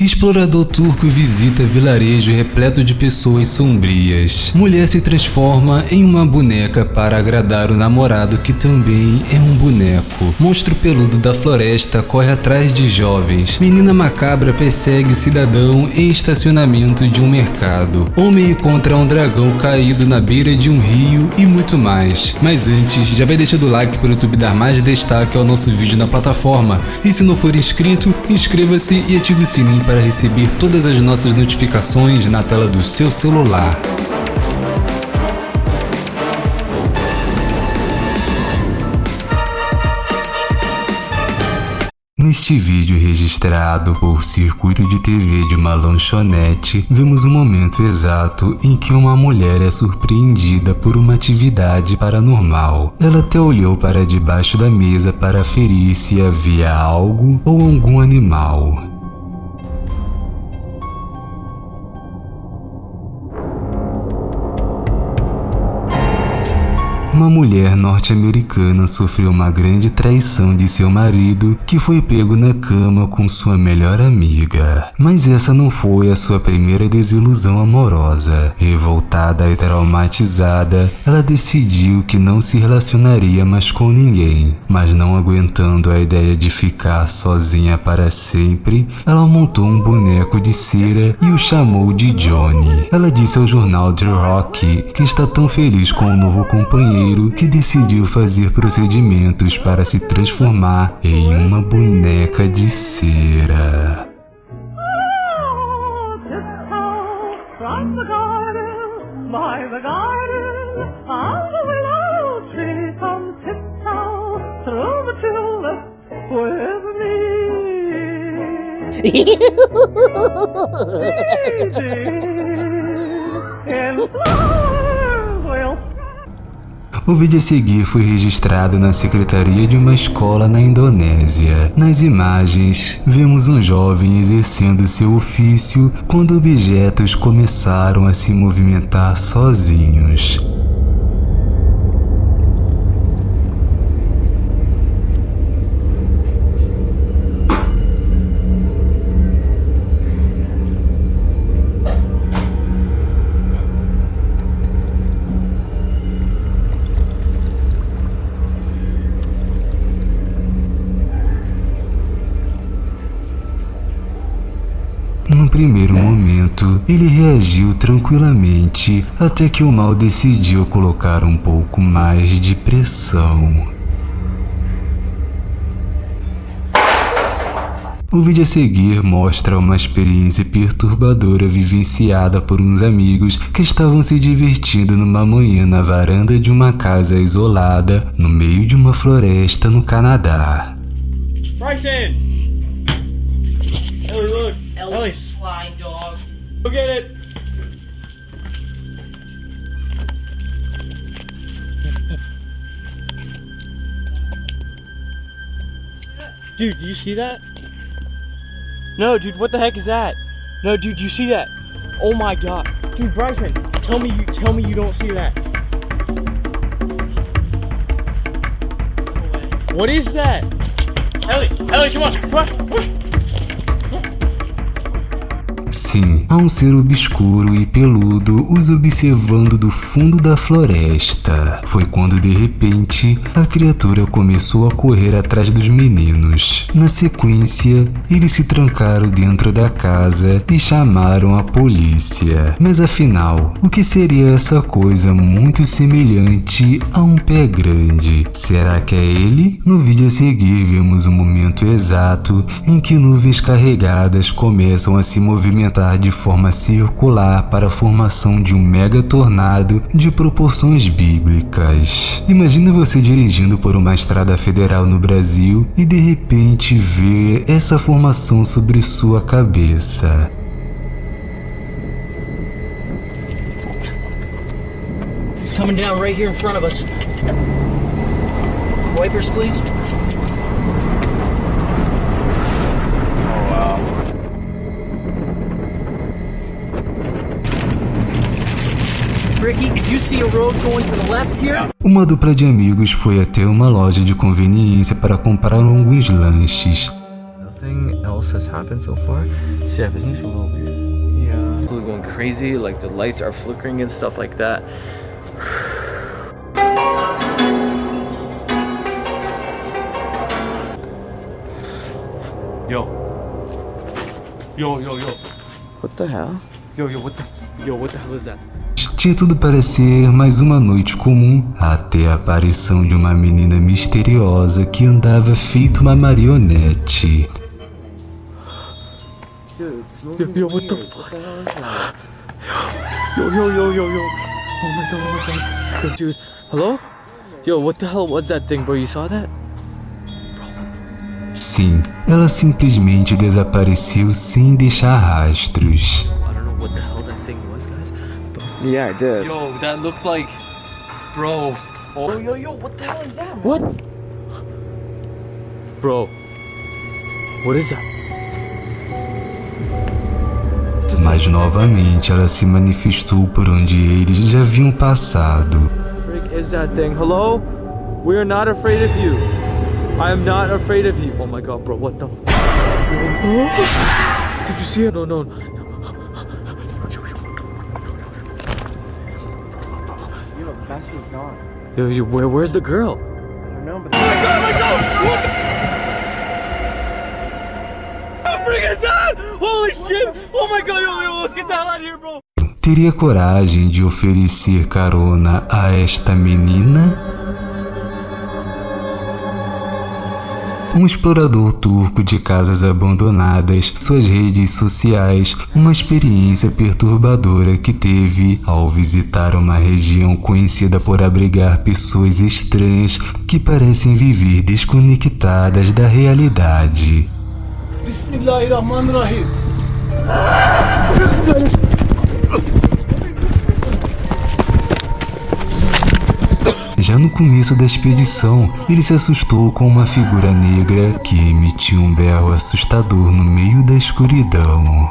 Explorador turco visita vilarejo repleto de pessoas sombrias. Mulher se transforma em uma boneca para agradar o namorado que também é um boneco. Monstro peludo da floresta corre atrás de jovens. Menina macabra persegue cidadão em estacionamento de um mercado. Homem encontra um dragão caído na beira de um rio e muito mais. Mas antes, já vai deixando o like para o YouTube dar mais destaque ao nosso vídeo na plataforma. E se não for inscrito, inscreva-se e ative o sininho para receber todas as nossas notificações na tela do seu celular. Neste vídeo registrado por circuito de TV de uma lanchonete, vemos o momento exato em que uma mulher é surpreendida por uma atividade paranormal. Ela até olhou para debaixo da mesa para ferir se havia algo ou algum animal. Uma mulher norte-americana sofreu uma grande traição de seu marido que foi pego na cama com sua melhor amiga. Mas essa não foi a sua primeira desilusão amorosa. Revoltada e traumatizada, ela decidiu que não se relacionaria mais com ninguém. Mas não aguentando a ideia de ficar sozinha para sempre, ela montou um boneco de cera e o chamou de Johnny. Ela disse ao jornal The Rock que está tão feliz com o novo companheiro que decidiu fazer procedimentos para se transformar em uma boneca de cera. O vídeo a seguir foi registrado na secretaria de uma escola na Indonésia. Nas imagens, vemos um jovem exercendo seu ofício quando objetos começaram a se movimentar sozinhos. Momento, ele reagiu tranquilamente até que o mal decidiu colocar um pouco mais de pressão. O vídeo a seguir mostra uma experiência perturbadora vivenciada por uns amigos que estavam se divertindo numa manhã na varanda de uma casa isolada no meio de uma floresta no Canadá. Bryson! Ellie, look! Ellie, Ellie. dog. Look at it! Dude, do you see that? No, dude, what the heck is that? No, dude, you see that? Oh my god. Dude, Bryson, tell me you tell me you don't see that. what is that? Ellie, Ellie, come on, come on, come on. Sim, há um ser obscuro e peludo os observando do fundo da floresta. Foi quando de repente a criatura começou a correr atrás dos meninos. Na sequência, eles se trancaram dentro da casa e chamaram a polícia. Mas afinal, o que seria essa coisa muito semelhante a um pé grande? Será que é ele? No vídeo a seguir vemos o momento exato em que nuvens carregadas começam a se movimentar movimentar de forma circular para a formação de um mega tornado de proporções bíblicas. Imagine você dirigindo por uma estrada federal no Brasil e de repente ver essa formação sobre sua cabeça. It's coming down right here in front of us. Wipers, please. Uma dupla de amigos foi até uma loja de conveniência para comprar alguns lanches. Nothing else has happened so far. Seth, isn't this a little weird? Yeah. People are going crazy, like the lights are flickering and stuff like that. Yo. Yo, yo, yo. What the hell? Yo, yo, what the Yo, what the hell is that? Tinha tudo para ser mais uma noite comum, até a aparição de uma menina misteriosa que andava feito uma marionete. Yo, yo, what the fuck? Yo, yo, yo, yo, yo. Oh my god, oh my god. Yo, dude. Hello? Yo, what the hell was that thing, bro? You saw that? Sim, ela simplesmente desapareceu sem deixar rastros. I don't know what the hell Yeah, I did. yo, that looked like. Bro. Oh, yo, yo, yo, what the hell is that? What? Bro. What is that? Mas novamente ela se manifestou por onde eles já haviam passado. Frick is that thing? Hello? We are not afraid of you. I am not afraid of you. Oh my god, bro, what the f- Did you see it? No, no. The is gone. Yo, yo, where, where's the girl? I don't know, but Frick is that? Holy shit! Oh my god, yo, yo, let's get the hell out of here, bro! Teria coragem de oferecer carona a esta menina? Um explorador turco de casas abandonadas, suas redes sociais, uma experiência perturbadora que teve ao visitar uma região conhecida por abrigar pessoas estranhas que parecem viver desconectadas da realidade. Bismillahirrahmanirrahim. Já no começo da expedição, ele se assustou com uma figura negra que emitiu um berro assustador no meio da escuridão.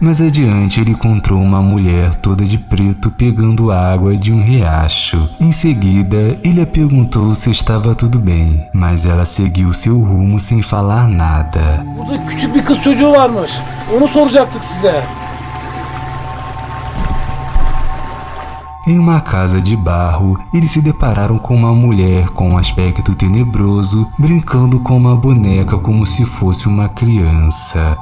Mais adiante, ele encontrou uma mulher toda de preto pegando água de um riacho. Em seguida, ele a perguntou se estava tudo bem, mas ela seguiu seu rumo sem falar nada. Burada küçük bir kız çocuğu varmış. Onu soracaktık size. Em uma casa de barro, eles se depararam com uma mulher com um aspecto tenebroso, brincando com uma boneca como se fosse uma criança.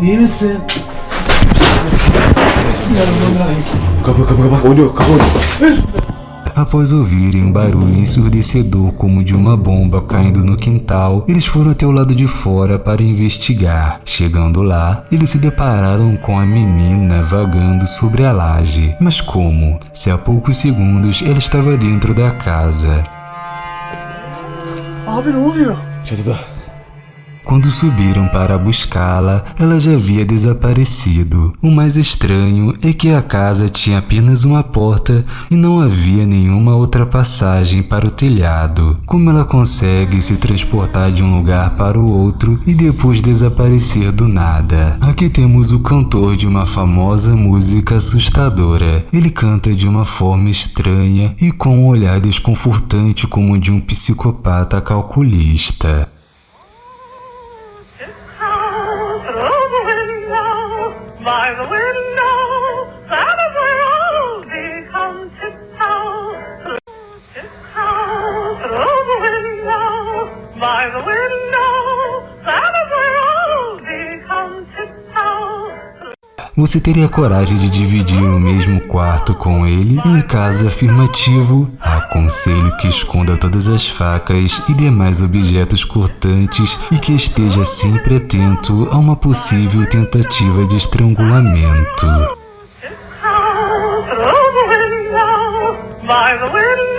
Misin? Bismillahirrahmanirrahim. Após ouvirem um barulho ensurdecedor como de uma bomba caindo no quintal, eles foram até o lado de fora para investigar. Chegando lá, eles se depararam com a menina vagando sobre a laje. Mas como? Se há poucos segundos ela estava dentro da casa. Abi ne oluyor? Quando subiram para buscá-la, ela já havia desaparecido. O mais estranho é que a casa tinha apenas uma porta e não havia nenhuma outra passagem para o telhado. Como ela consegue se transportar de um lugar para o outro e depois desaparecer do nada? Aqui temos o cantor de uma famosa música assustadora. Ele canta de uma forma estranha e com um olhar desconfortante como de um psicopata calculista. By the window, that is where become tiptoe. Você teria coragem de dividir o mesmo quarto com ele? Em caso afirmativo, aconselho que esconda todas as facas e demais objetos cortantes e que esteja sempre atento a uma possível tentativa de estrangulamento. By the window,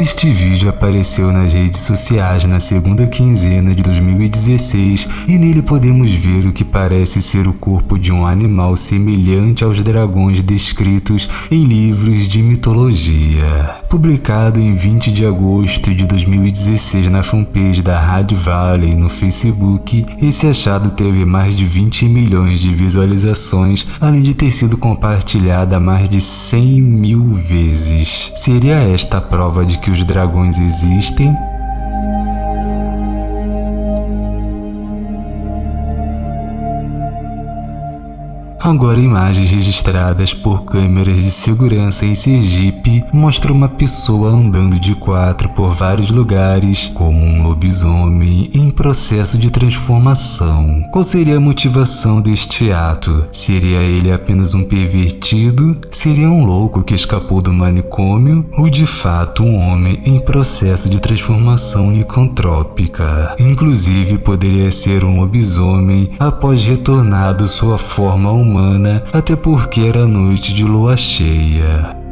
Este vídeo apareceu nas redes sociais na segunda quinzena de 2016 e nele podemos ver o que parece ser o corpo de um animal semelhante aos dragões descritos em livros de mitologia. Publicado em 20 de agosto de 2016 na fanpage da Rádio Valley no Facebook, esse achado teve mais de 20 milhões de visualizações, além de ter sido compartilhada mais de 100 mil vezes. Seria esta a prova de que os dragões existem? Agora, imagens registradas por câmeras de segurança em Sergipe mostram uma pessoa andando de quatro por vários lugares, como um lobisomem em processo de transformação. Qual seria a motivação deste ato? Seria ele apenas um pervertido? Seria um louco que escapou do manicômio? Ou de fato um homem em processo de transformação licantrópica? Inclusive, poderia ser um lobisomem após retornado sua forma humana humana, até porque era noite de lua cheia.